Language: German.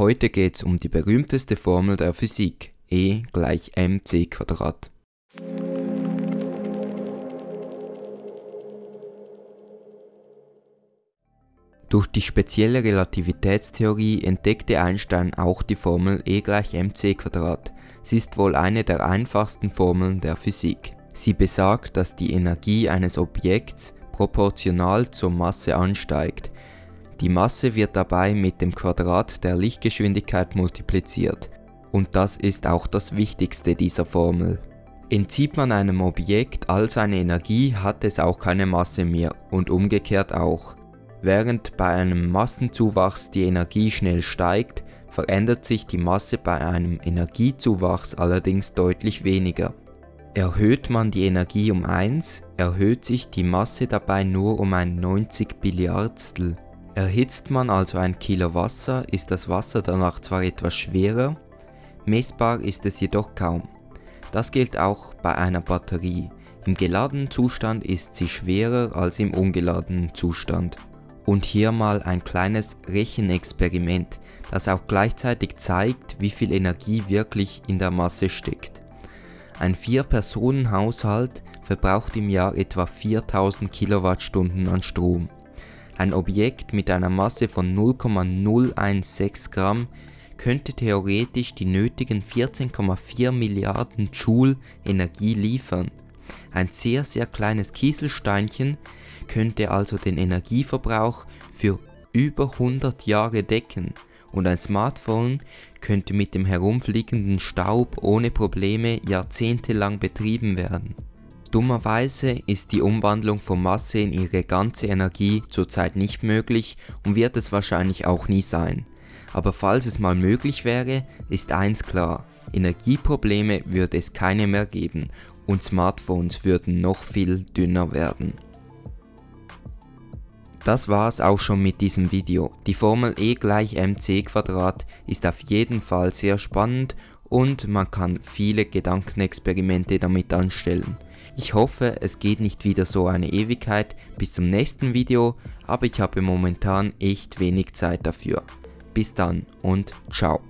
Heute geht es um die berühmteste Formel der Physik, E gleich mc Quadrat. Durch die spezielle Relativitätstheorie entdeckte Einstein auch die Formel E gleich mc Quadrat. Sie ist wohl eine der einfachsten Formeln der Physik. Sie besagt, dass die Energie eines Objekts proportional zur Masse ansteigt. Die Masse wird dabei mit dem Quadrat der Lichtgeschwindigkeit multipliziert. Und das ist auch das Wichtigste dieser Formel. Entzieht man einem Objekt all seine Energie, hat es auch keine Masse mehr und umgekehrt auch. Während bei einem Massenzuwachs die Energie schnell steigt, verändert sich die Masse bei einem Energiezuwachs allerdings deutlich weniger. Erhöht man die Energie um 1, erhöht sich die Masse dabei nur um ein 90 Billiardstel. Erhitzt man also ein Kilo Wasser, ist das Wasser danach zwar etwas schwerer, messbar ist es jedoch kaum. Das gilt auch bei einer Batterie. Im geladenen Zustand ist sie schwerer als im ungeladenen Zustand. Und hier mal ein kleines Rechenexperiment, das auch gleichzeitig zeigt, wie viel Energie wirklich in der Masse steckt. Ein 4-Personen-Haushalt verbraucht im Jahr etwa 4000 Kilowattstunden an Strom. Ein Objekt mit einer Masse von 0,016 Gramm könnte theoretisch die nötigen 14,4 Milliarden Joule Energie liefern. Ein sehr sehr kleines Kieselsteinchen könnte also den Energieverbrauch für über 100 Jahre decken und ein Smartphone könnte mit dem herumfliegenden Staub ohne Probleme jahrzehntelang betrieben werden. Dummerweise ist die Umwandlung von Masse in ihre ganze Energie zurzeit nicht möglich und wird es wahrscheinlich auch nie sein. Aber falls es mal möglich wäre, ist eins klar, Energieprobleme würde es keine mehr geben und Smartphones würden noch viel dünner werden. Das war's auch schon mit diesem Video. Die Formel E gleich mc ist auf jeden Fall sehr spannend und man kann viele Gedankenexperimente damit anstellen. Ich hoffe es geht nicht wieder so eine Ewigkeit bis zum nächsten Video, aber ich habe momentan echt wenig Zeit dafür. Bis dann und ciao.